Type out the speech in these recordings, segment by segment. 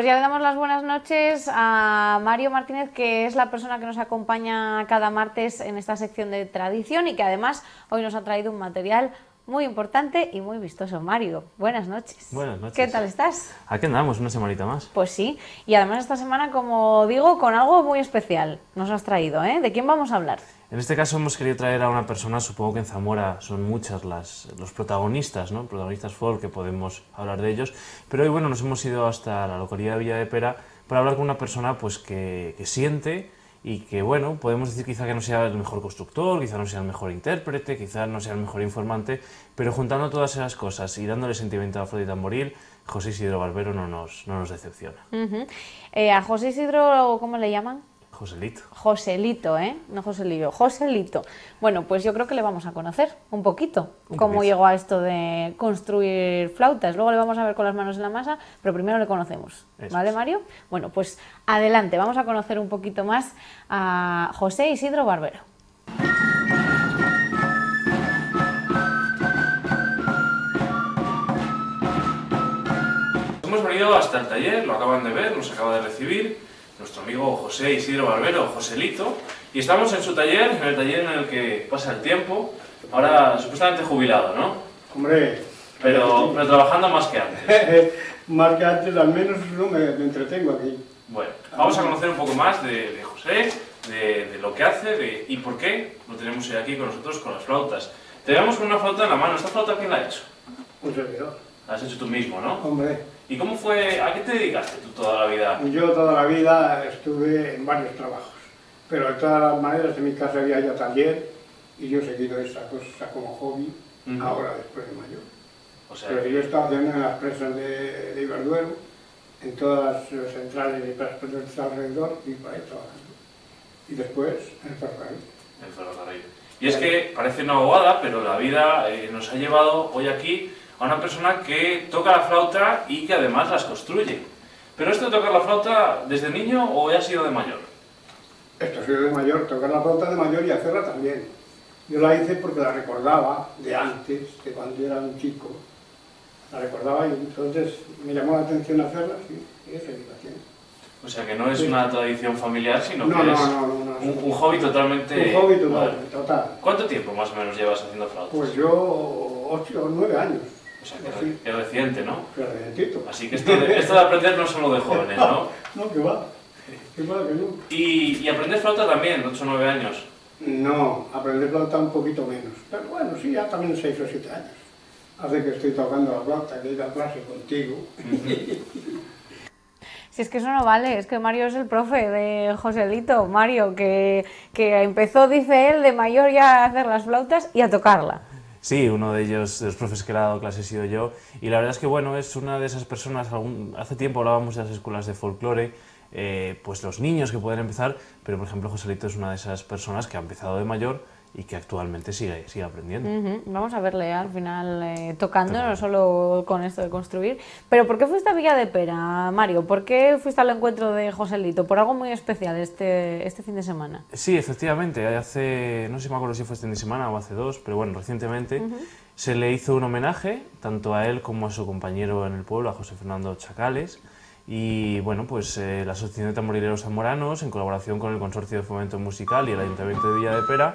Pues ya le damos las buenas noches a Mario Martínez, que es la persona que nos acompaña cada martes en esta sección de tradición y que además hoy nos ha traído un material muy importante y muy vistoso. Mario, buenas noches. Buenas noches. ¿Qué tal estás? Aquí andamos, una semanita más. Pues sí, y además esta semana, como digo, con algo muy especial nos has traído, ¿eh? ¿De quién vamos a hablar? En este caso hemos querido traer a una persona, supongo que en Zamora son muchas las, los protagonistas, ¿no? protagonistas folk, que podemos hablar de ellos, pero hoy bueno, nos hemos ido hasta la localidad de Villa de Pera para hablar con una persona pues, que, que siente y que bueno, podemos decir quizá que no sea el mejor constructor, quizá no sea el mejor intérprete, quizá no sea el mejor informante, pero juntando todas esas cosas y dándole sentimiento a Afrodita Tamboril, José Isidro Barbero no nos, no nos decepciona. Eh, ¿A José Isidro cómo le llaman? Joselito. Joselito, ¿eh? No Joselillo, Joselito. Bueno, pues yo creo que le vamos a conocer un poquito cómo llegó a esto de construir flautas. Luego le vamos a ver con las manos en la masa, pero primero le conocemos. ¿Vale, Mario? Bueno, pues adelante, vamos a conocer un poquito más a José Isidro Barbero. Hemos venido hasta el taller, lo acaban de ver, nos acaba de recibir nuestro amigo José Isidro Barbero, Joselito, y estamos en su taller, en el taller en el que pasa el tiempo, ahora supuestamente jubilado, ¿no? Hombre... Pero, pero trabajando más que antes. más que antes, al menos no me, entretengo aquí. Bueno, vamos a conocer un poco más de, José, de, lo que hace de, y por qué lo tenemos hoy aquí con nosotros con las flautas. Te vemos con una flauta en la mano, ¿esta flauta quién la ha hecho? Un servidor. Has hecho tú mismo, ¿no? Hombre. ¿Y cómo fue, a qué te dedicaste tú toda la vida? Yo toda la vida estuve en varios trabajos, pero de todas las maneras en mi casa había ya taller y yo he seguido esa cosa como hobby ahora después de mayor. O sea, pero yo he estado haciendo en las presas de, de Iberduero, en todas las centrales y presas de alrededor y por ahí trabajando. Y después en el ferrocarril. El ferrocarril. Y es que parece una bobada, pero la vida eh, nos ha llevado hoy aquí a una persona que toca la flauta y que además las construye. ¿Pero esto de tocar la flauta desde niño o ya ha sido de mayor? Esto ha sido de mayor, tocar la flauta de mayor y hacerla también. Yo la hice porque la recordaba de antes, de cuando yo era un chico. La recordaba y entonces me llamó la atención hacerla y, y es O sea que no es una tradición familiar, sino que es un, hobby totalmente... Un hobby total, total. ¿Cuánto tiempo más o menos llevas haciendo flautas? Pues yo ocho o nueve años. O sea, que es reciente, ¿no? Recientito. Así que esto de, esto de aprender no es solo de jóvenes, ¿no? no, que va. Que va, que no. ¿Y, y aprender flauta también, 8 o 9 años? No, aprender flauta un poquito menos. Pero bueno, sí, ya también 6 o 7 años. Hace que estoy tocando la flauta, que he ido a clase contigo. Si es que eso no vale, es que Mario es el profe de Joselito, Mario, que, que empezó, dice él, de mayor ya a hacer las flautas y a tocarla. Sí, uno de ellos, de los profes que le ha dado clase, he sido yo. Y la verdad es que, bueno, es una de esas personas, hace tiempo hablábamos de las escuelas de folclore, eh, pues los niños que pueden empezar, pero por ejemplo Joselito es una de esas personas que ha empezado de mayor y que actualmente sigue, sigue aprendiendo. Vamos a verle al final eh, tocando, no solo con esto de construir. Pero ¿por qué fuiste a Villa de Pera, Mario? ¿Por qué fuiste al encuentro de Joselito? ¿Por algo muy especial este, este fin de semana? Sí, efectivamente. Hace, no sé si me acuerdo si fue este fin de semana o hace dos, pero bueno, recientemente se le hizo un homenaje tanto a él como a su compañero en el pueblo, a José Fernando Chacales. Y bueno, pues eh, la Asociación de Tamborileros Zamoranos, en colaboración con el Consorcio de Fomento Musical y el Ayuntamiento de Villa de Pera,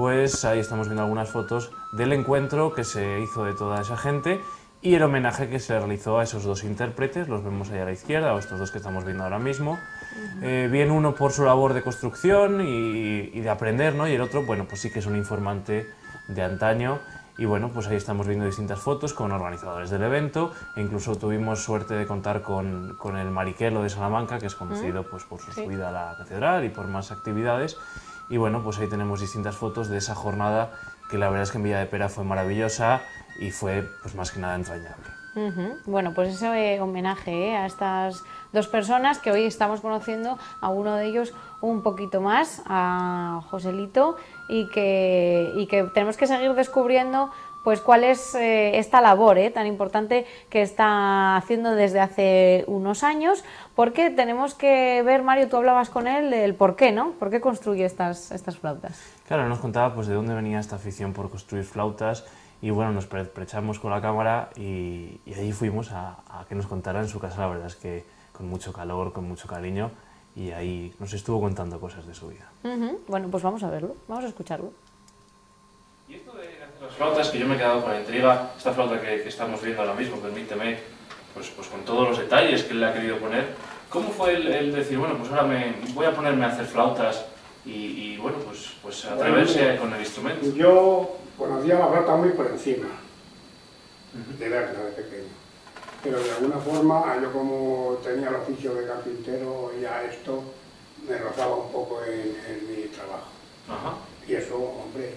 pues ahí estamos viendo algunas fotos del encuentro que se hizo de toda esa gente y el homenaje que se realizó a esos dos intérpretes, los vemos ahí a la izquierda, o estos dos que estamos viendo ahora mismo. Eh, bien uno por su labor de construcción y, de aprender, ¿no? y el otro, bueno, pues sí que es un informante de antaño. Y bueno, pues ahí estamos viendo distintas fotos con organizadores del evento e incluso tuvimos suerte de contar con, con el Mariquelo de Salamanca, que es conocido pues, por su subida a la catedral y por más actividades. Y bueno, pues ahí tenemos distintas fotos de esa jornada que la verdad es que en Villa de Pera fue maravillosa y fue pues más que nada entrañable. Bueno, pues ese eh, homenaje eh, a estas dos personas que hoy estamos conociendo a uno de ellos un poquito más, a Joselito, y que, y que tenemos que seguir descubriendo pues cuál es eh, esta labor eh, tan importante que está haciendo desde hace unos años, porque tenemos que ver, Mario, tú hablabas con él del por qué, ¿no? ¿Por qué construye estas, estas flautas? Claro, nos contaba pues de dónde venía esta afición por construir flautas y bueno, nos prechamos con la cámara y, y allí fuimos a, a, que nos contara en su casa, la verdad es que con mucho calor, con mucho cariño y ahí nos estuvo contando cosas de su vida. Bueno, pues vamos a verlo, vamos a escucharlo. Y esto de las flautas, que yo me he quedado con la intriga, esta flauta que, estamos viendo ahora mismo, permíteme, pues, pues con todos los detalles que él le ha querido poner, ¿cómo fue el, decir, bueno, pues ahora me, voy a ponerme a hacer flautas y, bueno, pues, pues atreverse con el instrumento? Yo conocía la flauta muy por encima, de verla de pequeño pero de alguna forma yo como tenía el oficio de carpintero ya esto me rozaba un poco en, mi trabajo. Y eso, hombre,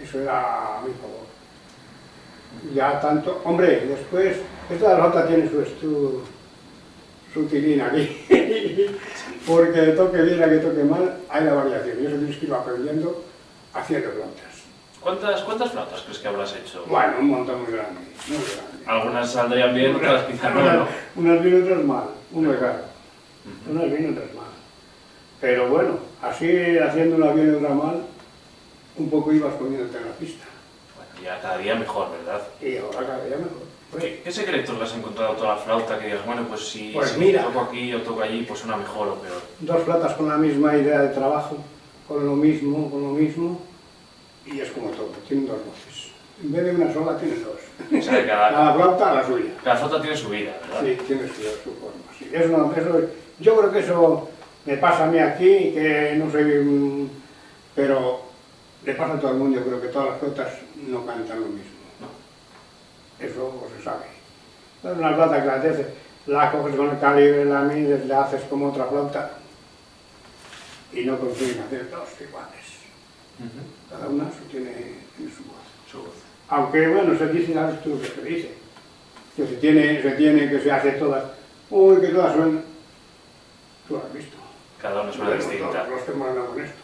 eso era a mi favor. Ya tanto, hombre, después, esta flauta tiene su, su, su tilín aquí, porque toque bien a que toque mal hay la variación, y eso tienes que ir aprendiendo haciendo flautas. ¿Cuántas, ¿Cuántas flautas crees que habrás hecho? Bueno, un montón muy grande, muy grande. Algunas saldrían bien, otras quizás no, Unas bien, otras mal, uno claro. Unas bien, otras mal. Pero bueno, así haciendo una bien y otra mal, un poco ibas poniéndote en la pista. Bueno, ya cada día mejor, ¿verdad? Y ahora cada día mejor. ¿Qué, ¿Qué, secretos le has encontrado a toda la flauta que digas, bueno, pues si, pues toco aquí o toco allí, pues una mejor o peor? Dos flautas con la misma idea de trabajo, con lo mismo, con lo mismo, y es como todo, tienen dos voces. En vez de una sola, tienen dos. O sea, cada, flauta la suya. Cada flauta tiene su vida, ¿verdad? Sí, tiene su, su forma. Sí. Eso, eso, yo creo que eso me pasa a mí aquí, que no soy... pero le pasa a todo el mundo, yo creo que todas las flautas no cantan lo mismo. Eso se sabe. Es una flauta que la, haces, la coges con el calibre, la mides, la haces como otra flauta y no consiguen hacer dos iguales. Cada una tiene, su, voz. Aunque, bueno, se dice a tú que se dice. Que se tiene, se tiene, que se hace todas. Uy, que todas suenan. Tú lo has visto. Cada una suena distinta. Los, que moran con esto.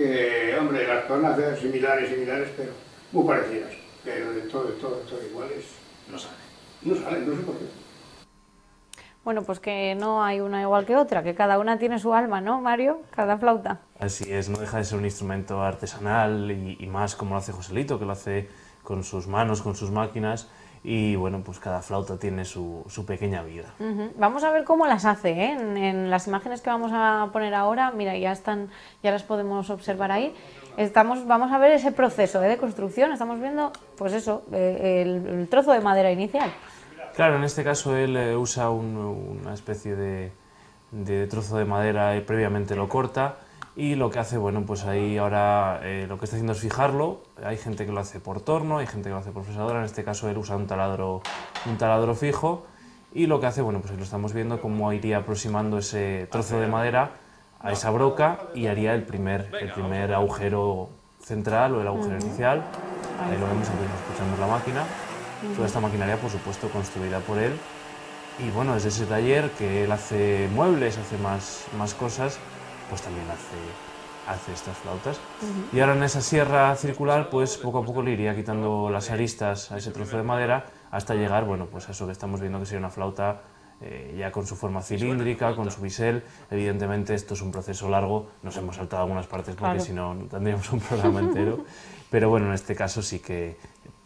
Que, hombre, las pueden hacer similares, similares, pero muy parecidas. Pero de todo, de todo, de todo iguales. No sale. No sale, no sé por qué. Bueno, pues que no hay una igual que otra, que cada una tiene su alma, ¿no, Mario? Cada flauta. Así es, no deja de ser un instrumento artesanal y, más como lo hace Joselito, que lo hace con sus manos, con sus máquinas, y bueno, pues cada flauta tiene su, pequeña vida. Vamos a ver cómo las hace, ¿eh? en, las imágenes que vamos a poner ahora, mira, ya están, ya las podemos observar ahí. Estamos, vamos a ver ese proceso ¿eh? de construcción, estamos viendo, pues eso, eh, el trozo de madera inicial. Claro, en este caso él eh, usa una especie de, trozo de madera y previamente lo corta y lo que hace, bueno, pues ahí ahora eh, lo que está haciendo es fijarlo. Hay gente que lo hace por torno, hay gente que lo hace por fresadora, en este caso él usa un taladro, un taladro fijo y lo que hace, bueno, pues ahí lo estamos viendo cómo iría aproximando ese trozo de madera a esa broca y haría el primer, el primer agujero central o el agujero inicial. Ahí lo vemos, aquí escuchamos la máquina. Toda esta maquinaria, por supuesto, construida por él. Y bueno, desde ese taller que él hace muebles, hace más, más cosas, pues también hace, hace estas flautas. Y ahora en esa sierra circular, pues poco a poco le iría quitando las aristas a ese trozo de madera hasta llegar, bueno, pues a eso que estamos viendo que sería una flauta eh, ya con su forma cilíndrica, con su bisel. Evidentemente esto es un proceso largo, nos hemos saltado algunas partes porque si no tendríamos un programa entero. Pero bueno, en este caso sí que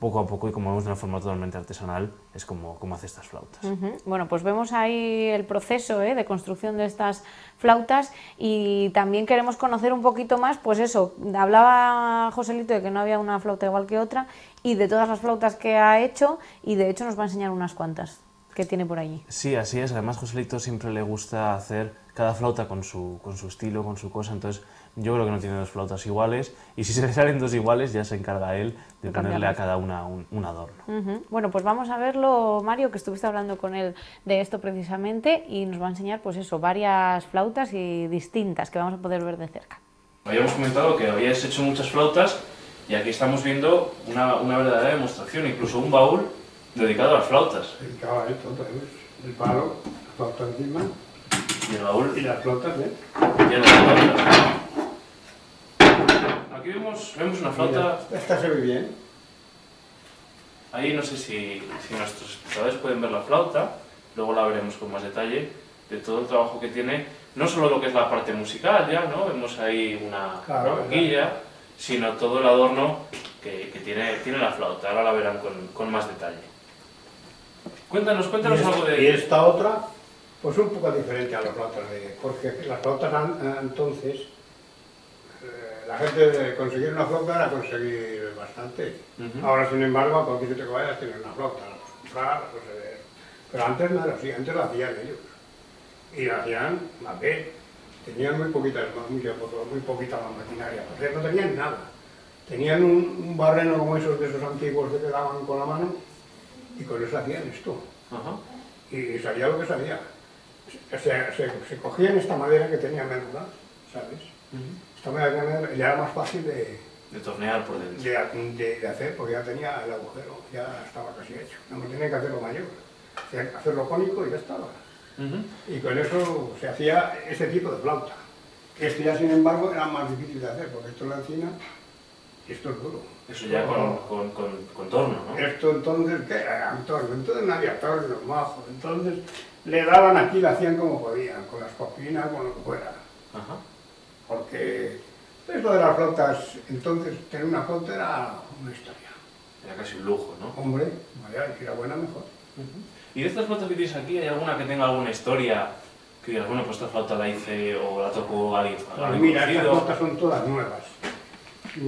poco a poco y como vemos de una forma totalmente artesanal, es como, como hace estas flautas. Bueno, pues vemos ahí el proceso ¿eh? de construcción de estas flautas y también queremos conocer un poquito más, pues eso, hablaba Joselito de que no había una flauta igual que otra y de todas las flautas que ha hecho y de hecho nos va a enseñar unas cuantas que tiene por allí. Sí, así es. Además, Joselito siempre le gusta hacer cada flauta con su, con su estilo, con su cosa. Entonces, yo creo que no tiene dos flautas iguales y si se le salen dos iguales ya se encarga él de ponerle a cada una un, adorno. Bueno, pues vamos a verlo, Mario, que estuviste hablando con él de esto precisamente y nos va a enseñar pues eso, varias flautas y distintas que vamos a poder ver de cerca. Habíamos comentado que habías hecho muchas flautas y aquí estamos viendo una, una verdadera demostración, incluso un baúl dedicado a las flautas. Dedicado a esto, el palo, la flauta encima. Y el baúl. Y las flautas, ¿eh? Y las flautas. Aquí vemos, vemos una flauta... esta se ve bien. Ahí no sé si, si nuestros espectadores pueden ver la flauta, luego la veremos con más detalle, de todo el trabajo que tiene, no solo lo que es la parte musical ya, ¿no? Vemos ahí una, boquilla, sino todo el adorno que, que, tiene, tiene la flauta. Ahora la verán con, con más detalle. Cuéntanos, cuéntanos algo de... ¿Y esta otra? Pues un poco diferente a las flautas de... porque las flautas entonces, eh, la gente de conseguir una flauta era conseguir bastante. Ahora, sin embargo, a cualquier sitio que vayas tienes una flauta, la ver. Pero antes no era así, antes la hacían ellos. Y la hacían a ver. Tenían muy poquitas, muy, muy poquita la maquinaria, no tenían nada. Tenían un, barreno como esos de esos antiguos que daban con la mano y con eso hacían esto. Y salía lo que salía. Se, cogían esta madera que tenía menuda, ¿sabes? Esta madera ya era más fácil de, de tornear por dentro. De, hacer, porque ya tenía el agujero, ya estaba casi hecho. No tenía que hacerlo mayor, hacerlo cónico y ya estaba. Y con eso se hacía ese tipo de flauta. Este ya, sin embargo, era más difícil de hacer, porque esto es la encina y esto es duro. Eso ya con, con, con, torno, ¿no? Esto entonces, ¿qué era? Torno. Entonces no había torno, majo. Entonces le daban aquí, lo hacían como podían, con las copinas, con lo que fuera. Ajá. Porque esto de las flautas, entonces tener una flauta era una historia. Era casi un lujo, ¿no? Hombre, vaya, si era buena, mejor. ¿Y de estas flautas que tienes aquí, hay alguna que tenga alguna historia? Que digas, bueno, pues esta flauta la hice o la tocó alguien. Pues mira, estas flautas son todas nuevas.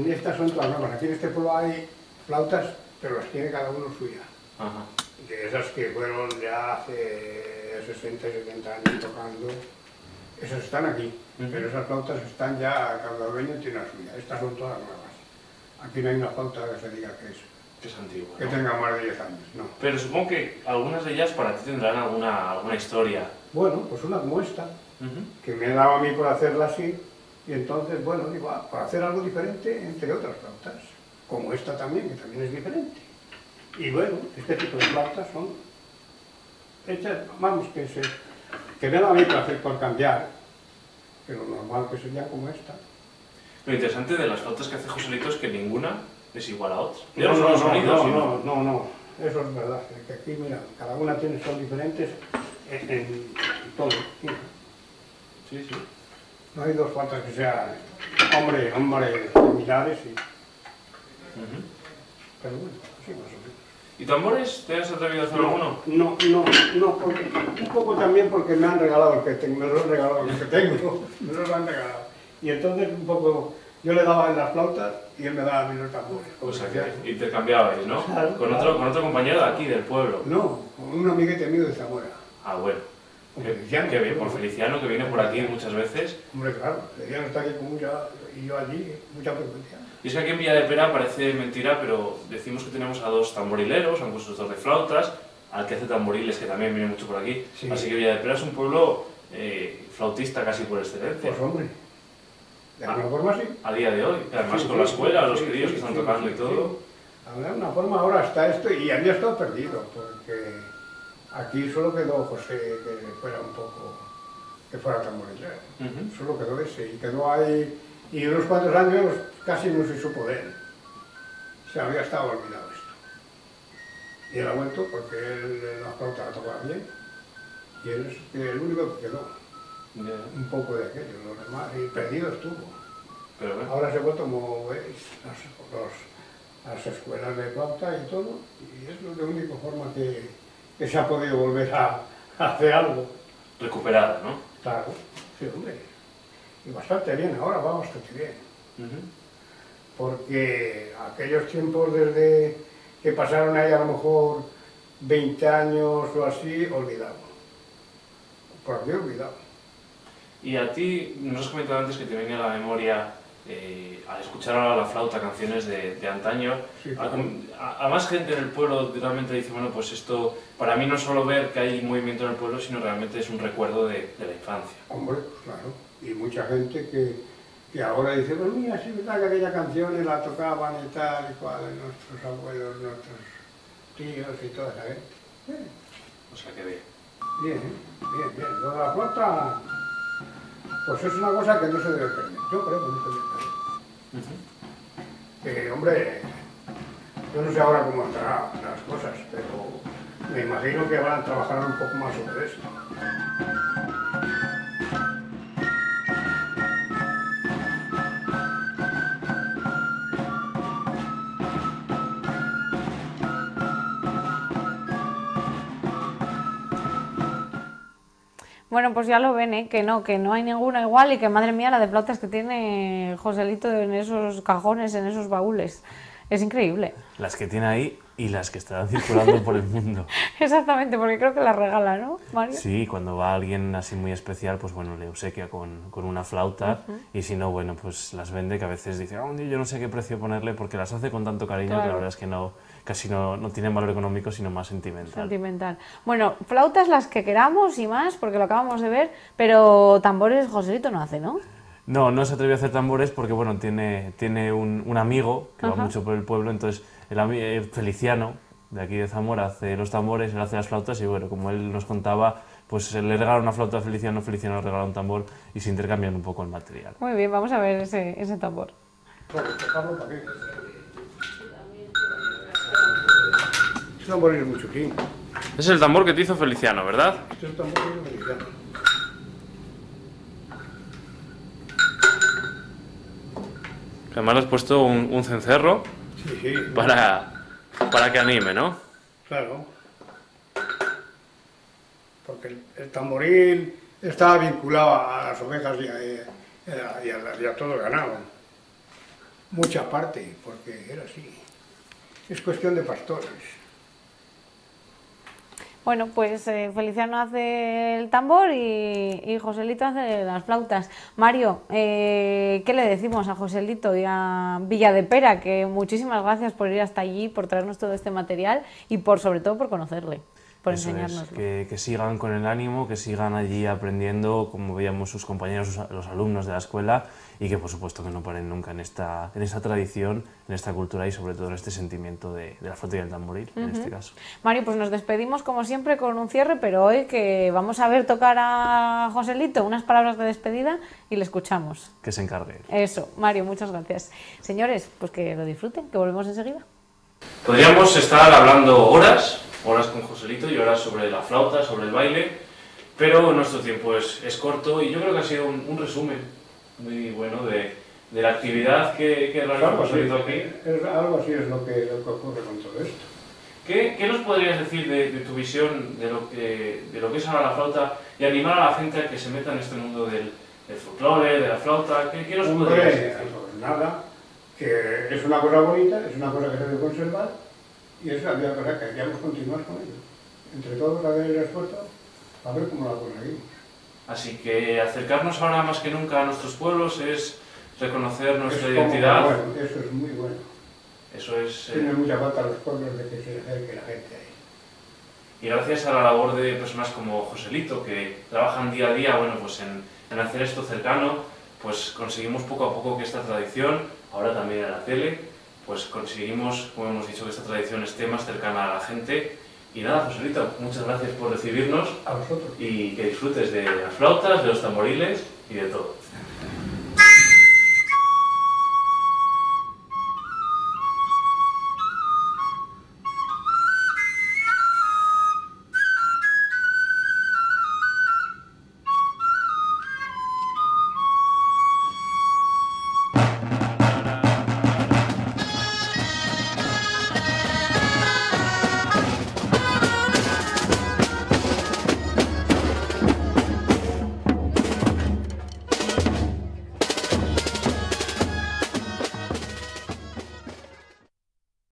Estas son todas nuevas. Aquí en este pueblo hay flautas, pero las tiene cada uno suya. Ajá. De esas que fueron ya hace 60, 70 años tocando, esas están aquí. Pero esas flautas están ya, cada dueño tiene la suya. Estas son todas nuevas. Aquí no hay una flauta que se diga que es que es antigua. Que tenga más de 10 años, no. Pero supongo que algunas de ellas para ti tendrán alguna, alguna historia. Bueno, pues una como esta, que me he dado a mí por hacerla así, y entonces, bueno, digo, ah, para hacer algo diferente entre otras flautas, como esta también, que también es diferente. Y bueno, este tipo de flautas son hechas, vamos, que, se, que me da a mí hacer por cambiar, pero normal que sería como esta. Lo interesante de las flautas que hace Joselito es que ninguna es igual a otra. No, no, no, sonidos, no, no, no, no, eso es verdad. Que aquí, mira, cada una tiene son diferentes en, en todo. Sí, sí. No hay dos flautas que sean hombre, hombre similares y... Pero bueno, sí, más o menos. ¿Y tambores? ¿Te has atrevido a hacer no, alguno? No, no, no, porque, un poco también porque me han regalado el que tengo, me lo han regalado el que tengo, me lo han regalado. Y entonces un poco, yo le daba en las flautas y él me daba a mí los tambores. O sea que intercambiabais, ¿no? con, otro, con otro compañero de aquí, del pueblo. No, con un amiguete mío de Zamora. Ah, bueno. Feliciano. Qué bien, por Feliciano, que viene por aquí muchas veces. Hombre, claro, Feliciano está aquí con mucha, y yo allí, mucha frecuencia. Y es que aquí en Villa de Pera parece mentira, pero decimos que tenemos a dos tamborileros, a un constructor de flautas, al que hace tamboriles, que también viene mucho por aquí. Así que Villa de Pera es un pueblo eh, flautista casi por excelencia. Pues hombre, de alguna forma sí. A día de hoy, además con la escuela, los críos que están tocando y todo. De alguna forma ahora está esto y había estado perdido, porque aquí solo quedó José que fuera un poco, que fuera tamborilero. Solo quedó ese y quedó ahí, y unos cuantos años casi no se supo de él. Se había estado olvidado esto. Y él ha vuelto porque él la flauta la tocaba bien y él es el único que quedó un poco de aquello, lo demás, y perdido estuvo. Pero, Ahora se ha vuelto como veis, las, las escuelas de planta y todo, y es la única forma que, que se ha podido volver a, hacer algo. Recuperar, ¿no? Claro, sí, hombre. Y bastante bien, ahora va bastante bien. Porque aquellos tiempos desde que pasaron ahí a lo mejor 20 años o así, olvidado. Por aquí olvidado. Y a ti, nos has comentado antes que te venía a la memoria, eh, al escuchar ahora la flauta, canciones de, de antaño, a, más gente en el pueblo realmente dice, bueno, pues esto, para mí no solo ver que hay movimiento en el pueblo, sino realmente es un recuerdo de, de la infancia. Hombre, claro, y mucha gente que, que ahora dice, pues mira, sí, verdad que aquella canción la tocaban y tal y cual, nuestros abuelos, nuestros tíos y toda esa gente. O sea que bien. Bien, bien, bien. Lo de la flauta pues es una cosa que no se debe perder. Yo creo que no se debe perder. Eh, hombre, yo no sé ahora cómo estarán las cosas, pero me imagino que van a trabajar un poco más sobre esto. Bueno, pues ya lo ven, ¿eh? que no, que no hay ninguna igual y que madre mía la de flautas que tiene Joselito en esos cajones, en esos baúles. Es increíble. Las que tiene ahí y las que estarán circulando por el mundo. Exactamente, porque creo que las regala, ¿no, Mario? Sí, cuando va alguien así muy especial, pues bueno, le obsequia con, con una flauta y si no, bueno, pues las vende, que a veces dice, oh, yo no sé qué precio ponerle porque las hace con tanto cariño que la verdad es que no, casi no, no tienen valor económico, sino más sentimental. Sentimental. Bueno, flautas las que queramos y más, porque lo acabamos de ver, pero tambores Joselito no hace, ¿no? No, no se atrevió a hacer tambores porque, bueno, tiene, tiene un, un amigo que va mucho por el pueblo, entonces el eh, Feliciano, de aquí de Zamora, hace los tambores, él hace las flautas y, bueno, como él nos contaba, pues le regala una flauta a Feliciano, Feliciano le regala un tambor y se intercambian un poco el material. Muy bien, vamos a ver ese, ese tambor. Tambor es mucho tiempo. Es el tambor que te hizo Feliciano, ¿verdad? Este es el tambor que hizo Feliciano. Además le has puesto un, un cencerro sí, sí. para, para que anime, ¿no? Claro. Porque el, el, tamboril estaba vinculado a las ovejas y a, y a, y a todo el ganado. Mucha parte, porque era así. Es cuestión de pastores. Bueno, pues eh, Feliciano hace el tambor y, y, Joselito hace las flautas. Mario, eh, ¿qué le decimos a Joselito y a Villa de Pera? Que muchísimas gracias por ir hasta allí, por traernos todo este material y por sobre todo por conocerle, por Eso enseñarnos. Es, que, que, sigan con el ánimo, que sigan allí aprendiendo, como veíamos sus compañeros, los alumnos de la escuela, y que por supuesto que no paren nunca en esta, en esta tradición, en esta cultura y sobre todo en este sentimiento de, de la flauta y el tamboril, uh -huh. en este caso. Mario, pues nos despedimos como siempre con un cierre, pero hoy que vamos a ver tocar a Joselito unas palabras de despedida y le escuchamos. Que se encargue. Eso, Mario, muchas gracias. Señores, pues que lo disfruten, que volvemos enseguida. Podríamos estar hablando horas, horas con Joselito y horas sobre la flauta, sobre el baile, pero nuestro tiempo es, es corto y yo creo que ha sido un, un resumen muy bueno de, de la actividad que, que realiza algo así, aquí. Es, algo así es lo que, lo que ocurre con todo esto. ¿Qué, ¿Qué, nos podrías decir de, de, tu visión de lo, que, de lo que es ahora la flauta y animar a la gente a que se meta en este mundo del, del folclore, de la flauta? ¿Qué, qué nos Hombre, podrías decir? Pues nada, que es una cosa bonita, es una cosa que se debe conservar y es la cosa que deberíamos continuar con ello. Entre todos, a ver el esfuerzo, a ver cómo la conseguimos. Así que acercarnos ahora más que nunca a nuestros pueblos es reconocer nuestra es identidad. Bueno, eso es muy bueno. Eso es... Tiene eh, mucha falta a los pueblos de que se acerque la gente ahí. Y gracias a la labor de personas como Joselito, que trabajan día a día bueno, pues en, en hacer esto cercano, pues conseguimos poco a poco que esta tradición, ahora también en la tele, pues conseguimos, como hemos dicho, que esta tradición esté más cercana a la gente y nada, Joselito, muchas gracias por recibirnos. A vosotros. Y que disfrutes de las flautas, de los tamboriles y de todo.